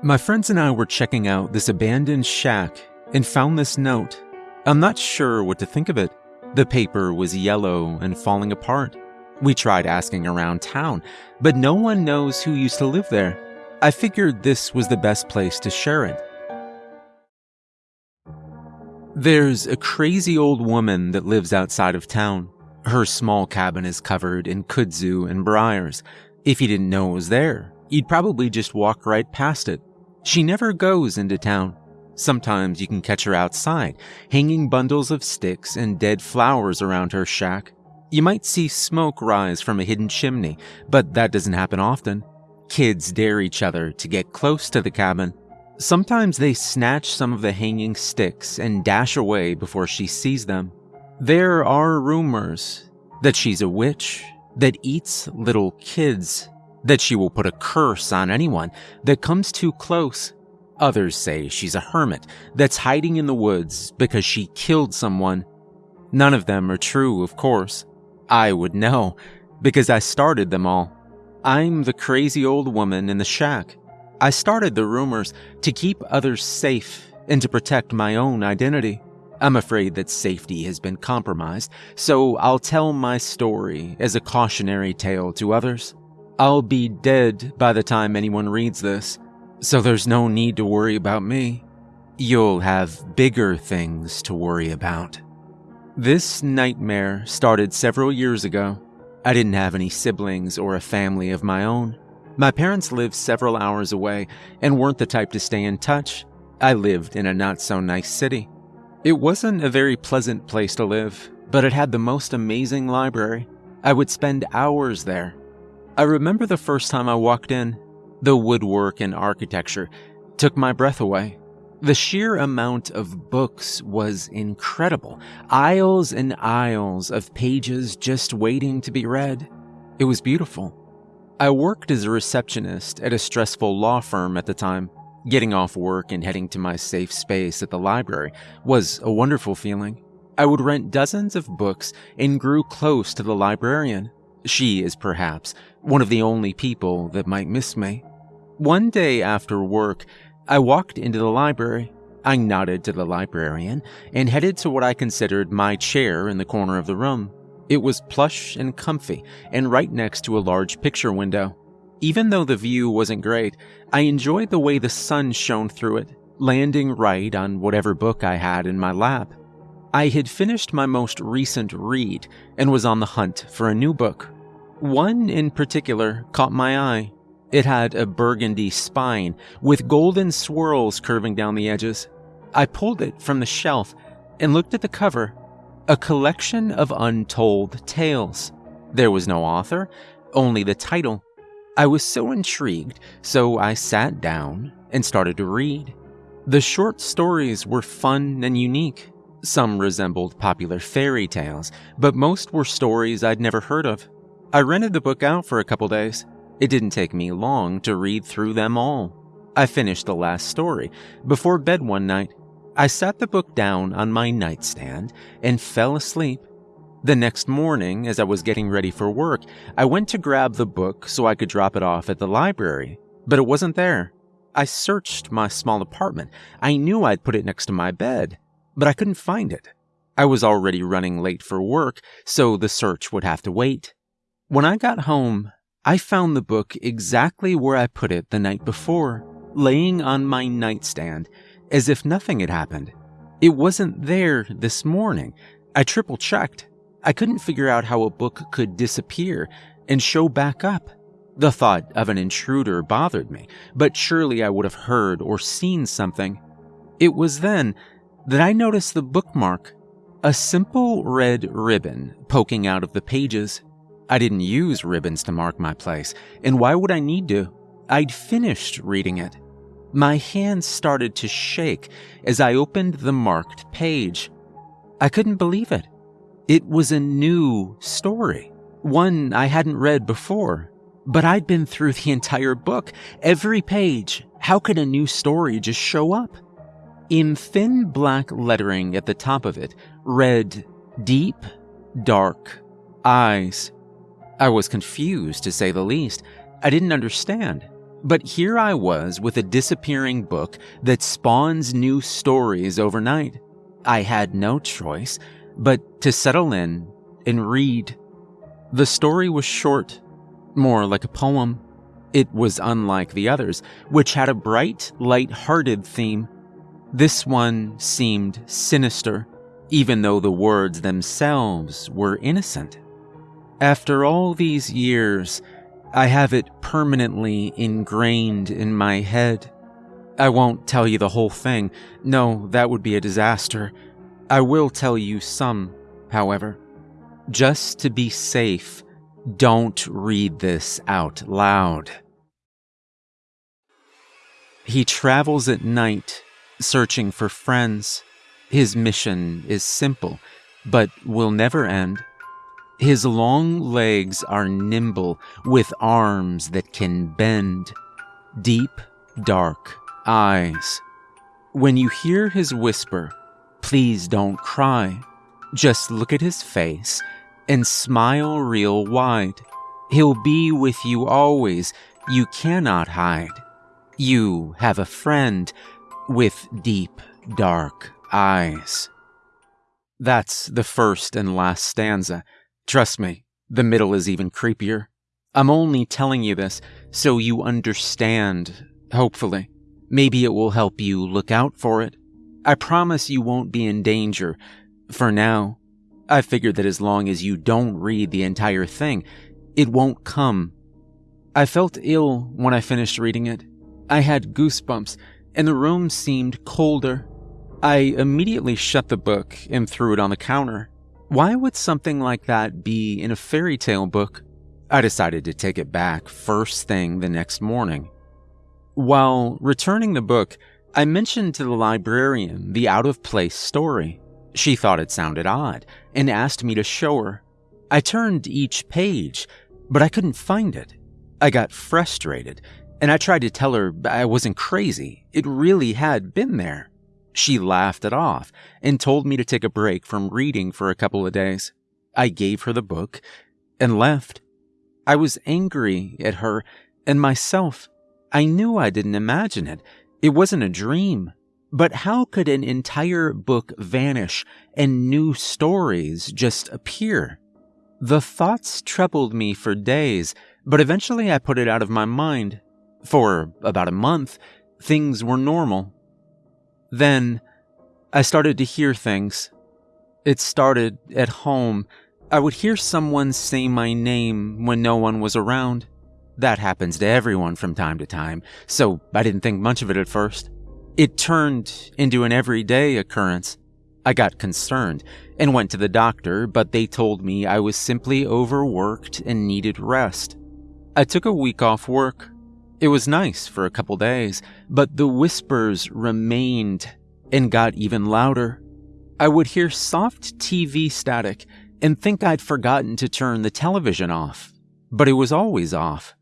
My friends and I were checking out this abandoned shack and found this note. I'm not sure what to think of it. The paper was yellow and falling apart. We tried asking around town, but no one knows who used to live there. I figured this was the best place to share it. There's a crazy old woman that lives outside of town. Her small cabin is covered in kudzu and briars. If you didn't know it was there, you'd probably just walk right past it. She never goes into town. Sometimes you can catch her outside, hanging bundles of sticks and dead flowers around her shack. You might see smoke rise from a hidden chimney, but that doesn't happen often. Kids dare each other to get close to the cabin. Sometimes they snatch some of the hanging sticks and dash away before she sees them. There are rumors that she's a witch that eats little kids that she will put a curse on anyone that comes too close. Others say she's a hermit that's hiding in the woods because she killed someone. None of them are true, of course. I would know, because I started them all. I'm the crazy old woman in the shack. I started the rumors to keep others safe and to protect my own identity. I'm afraid that safety has been compromised, so I'll tell my story as a cautionary tale to others. I'll be dead by the time anyone reads this, so there's no need to worry about me. You'll have bigger things to worry about. This nightmare started several years ago. I didn't have any siblings or a family of my own. My parents lived several hours away and weren't the type to stay in touch. I lived in a not so nice city. It wasn't a very pleasant place to live, but it had the most amazing library. I would spend hours there, I remember the first time I walked in. The woodwork and architecture took my breath away. The sheer amount of books was incredible. Aisles and aisles of pages just waiting to be read. It was beautiful. I worked as a receptionist at a stressful law firm at the time. Getting off work and heading to my safe space at the library was a wonderful feeling. I would rent dozens of books and grew close to the librarian. She is perhaps one of the only people that might miss me. One day after work, I walked into the library. I nodded to the librarian and headed to what I considered my chair in the corner of the room. It was plush and comfy and right next to a large picture window. Even though the view wasn't great, I enjoyed the way the sun shone through it, landing right on whatever book I had in my lap. I had finished my most recent read and was on the hunt for a new book. One in particular caught my eye. It had a burgundy spine with golden swirls curving down the edges. I pulled it from the shelf and looked at the cover a collection of untold tales. There was no author, only the title. I was so intrigued, so I sat down and started to read. The short stories were fun and unique. Some resembled popular fairy tales, but most were stories I'd never heard of. I rented the book out for a couple days. It didn't take me long to read through them all. I finished the last story before bed one night. I sat the book down on my nightstand and fell asleep. The next morning, as I was getting ready for work, I went to grab the book so I could drop it off at the library, but it wasn't there. I searched my small apartment. I knew I'd put it next to my bed, but I couldn't find it. I was already running late for work, so the search would have to wait. When I got home, I found the book exactly where I put it the night before, laying on my nightstand, as if nothing had happened. It wasn't there this morning. I triple checked. I couldn't figure out how a book could disappear and show back up. The thought of an intruder bothered me, but surely I would have heard or seen something. It was then that I noticed the bookmark, a simple red ribbon poking out of the pages. I didn't use ribbons to mark my place, and why would I need to? I'd finished reading it. My hands started to shake as I opened the marked page. I couldn't believe it. It was a new story, one I hadn't read before. But I'd been through the entire book, every page. How could a new story just show up? In thin black lettering at the top of it read Deep, Dark, Eyes, I was confused, to say the least. I didn't understand. But here I was with a disappearing book that spawns new stories overnight. I had no choice but to settle in and read. The story was short, more like a poem. It was unlike the others, which had a bright, light-hearted theme. This one seemed sinister, even though the words themselves were innocent. After all these years, I have it permanently ingrained in my head. I won't tell you the whole thing. No, that would be a disaster. I will tell you some, however. Just to be safe, don't read this out loud. He travels at night, searching for friends. His mission is simple, but will never end. His long legs are nimble, with arms that can bend. Deep, dark eyes. When you hear his whisper, please don't cry. Just look at his face and smile real wide. He'll be with you always. You cannot hide. You have a friend with deep, dark eyes. That's the first and last stanza. Trust me, the middle is even creepier. I'm only telling you this so you understand, hopefully. Maybe it will help you look out for it. I promise you won't be in danger. For now, I figured that as long as you don't read the entire thing, it won't come. I felt ill when I finished reading it. I had goosebumps, and the room seemed colder. I immediately shut the book and threw it on the counter. Why would something like that be in a fairy tale book? I decided to take it back first thing the next morning. While returning the book, I mentioned to the librarian the out of place story. She thought it sounded odd and asked me to show her. I turned each page, but I couldn't find it. I got frustrated and I tried to tell her I wasn't crazy. It really had been there. She laughed it off and told me to take a break from reading for a couple of days. I gave her the book and left. I was angry at her and myself. I knew I didn't imagine it. It wasn't a dream. But how could an entire book vanish and new stories just appear? The thoughts troubled me for days, but eventually I put it out of my mind. For about a month, things were normal. Then I started to hear things. It started at home. I would hear someone say my name when no one was around. That happens to everyone from time to time, so I didn't think much of it at first. It turned into an everyday occurrence. I got concerned and went to the doctor, but they told me I was simply overworked and needed rest. I took a week off work. It was nice for a couple days, but the whispers remained and got even louder. I would hear soft TV static and think I'd forgotten to turn the television off, but it was always off.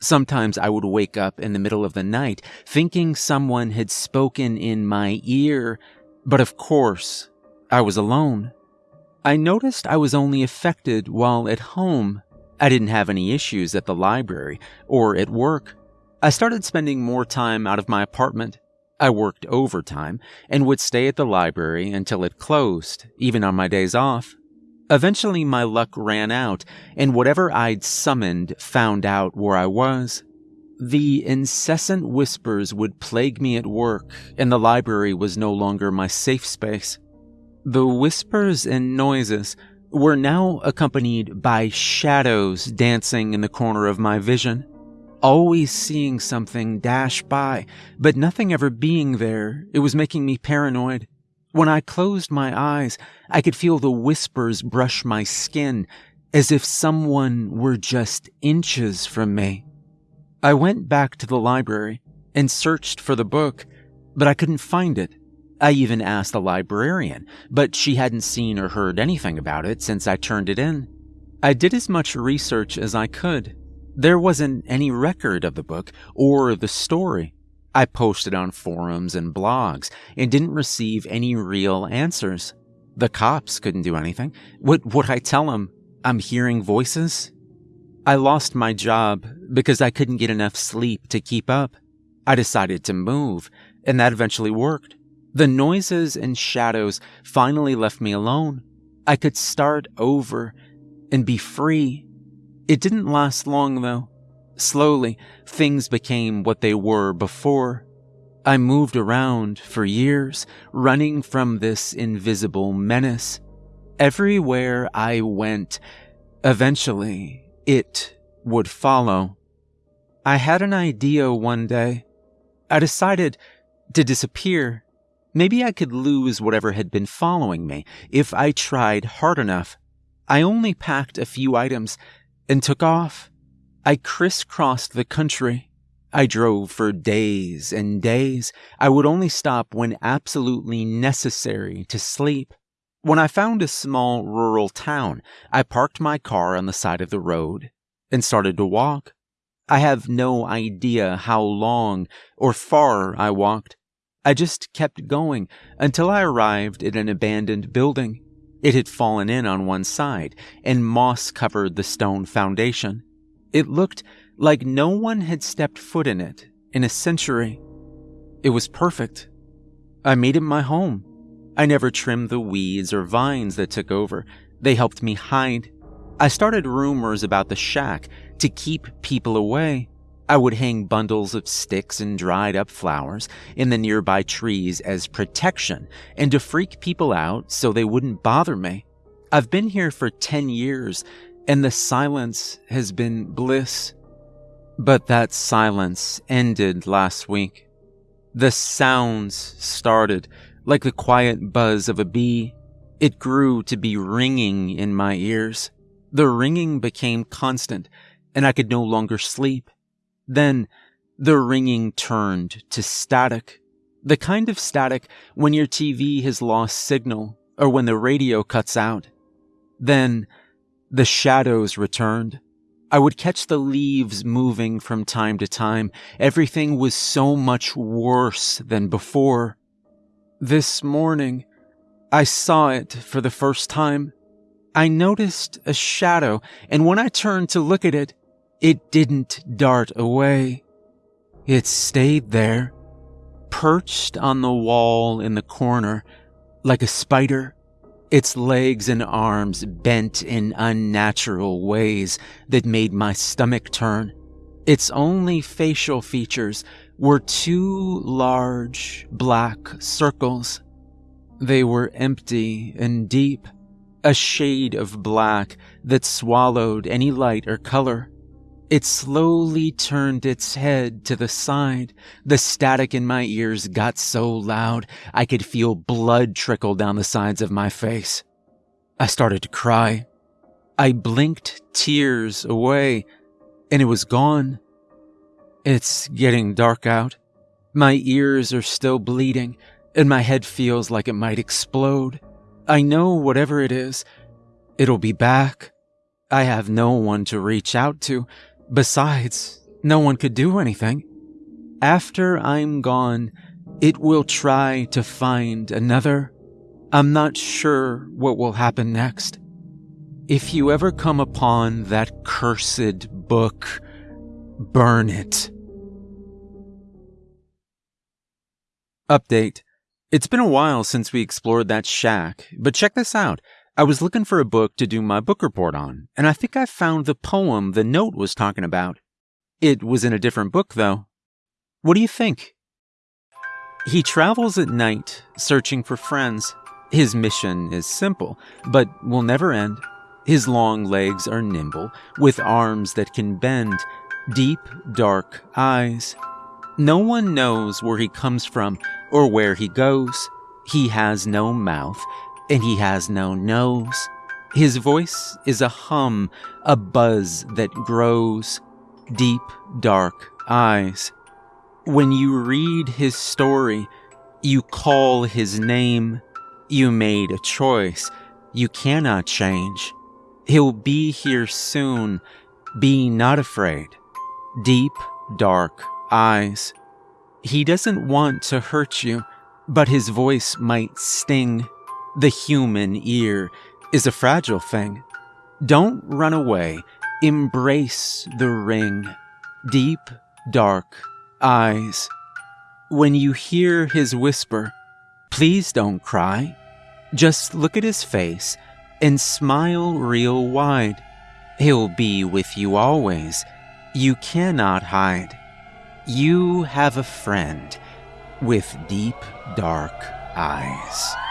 Sometimes I would wake up in the middle of the night thinking someone had spoken in my ear, but of course, I was alone. I noticed I was only affected while at home. I didn't have any issues at the library or at work. I started spending more time out of my apartment. I worked overtime and would stay at the library until it closed, even on my days off. Eventually, my luck ran out, and whatever I'd summoned found out where I was. The incessant whispers would plague me at work, and the library was no longer my safe space. The whispers and noises were now accompanied by shadows dancing in the corner of my vision always seeing something dash by, but nothing ever being there. It was making me paranoid. When I closed my eyes, I could feel the whispers brush my skin, as if someone were just inches from me. I went back to the library and searched for the book, but I couldn't find it. I even asked the librarian, but she hadn't seen or heard anything about it since I turned it in. I did as much research as I could, there wasn't any record of the book or the story. I posted on forums and blogs and didn't receive any real answers. The cops couldn't do anything. What would I tell them? I'm hearing voices? I lost my job, because I couldn't get enough sleep to keep up. I decided to move, and that eventually worked. The noises and shadows finally left me alone. I could start over and be free. It didn't last long, though. Slowly, things became what they were before. I moved around for years, running from this invisible menace. Everywhere I went, eventually, it would follow. I had an idea one day. I decided to disappear. Maybe I could lose whatever had been following me if I tried hard enough. I only packed a few items and took off. I crisscrossed the country. I drove for days and days. I would only stop when absolutely necessary to sleep. When I found a small rural town, I parked my car on the side of the road and started to walk. I have no idea how long or far I walked. I just kept going until I arrived at an abandoned building. It had fallen in on one side, and moss covered the stone foundation. It looked like no one had stepped foot in it in a century. It was perfect. I made it my home. I never trimmed the weeds or vines that took over. They helped me hide. I started rumors about the shack to keep people away. I would hang bundles of sticks and dried up flowers in the nearby trees as protection and to freak people out so they wouldn't bother me. I've been here for 10 years and the silence has been bliss. But that silence ended last week. The sounds started like the quiet buzz of a bee. It grew to be ringing in my ears. The ringing became constant, and I could no longer sleep. Then the ringing turned to static. The kind of static when your TV has lost signal or when the radio cuts out. Then the shadows returned. I would catch the leaves moving from time to time. Everything was so much worse than before. This morning, I saw it for the first time. I noticed a shadow, and when I turned to look at it, it didn't dart away. It stayed there, perched on the wall in the corner, like a spider its legs and arms bent in unnatural ways that made my stomach turn. Its only facial features were two large black circles. They were empty and deep, a shade of black that swallowed any light or color. It slowly turned its head to the side. The static in my ears got so loud I could feel blood trickle down the sides of my face. I started to cry. I blinked tears away, and it was gone. It's getting dark out. My ears are still bleeding, and my head feels like it might explode. I know whatever it is, it'll be back. I have no one to reach out to, Besides, no one could do anything. After I'm gone, it will try to find another. I'm not sure what will happen next. If you ever come upon that cursed book, burn it. Update. It's been a while since we explored that shack, but check this out. I was looking for a book to do my book report on, and I think I found the poem the note was talking about. It was in a different book, though. What do you think? He travels at night, searching for friends. His mission is simple, but will never end. His long legs are nimble, with arms that can bend, deep, dark eyes. No one knows where he comes from or where he goes. He has no mouth, and he has no nose. His voice is a hum, a buzz that grows, deep, dark eyes. When you read his story, you call his name. You made a choice. You cannot change. He'll be here soon. Be not afraid. Deep, dark eyes. He doesn't want to hurt you, but his voice might sting. The human ear is a fragile thing. Don't run away. Embrace the ring. deep, dark eyes. When you hear his whisper, please don't cry. Just look at his face and smile real wide. He'll be with you always. You cannot hide. You have a friend with deep, dark eyes.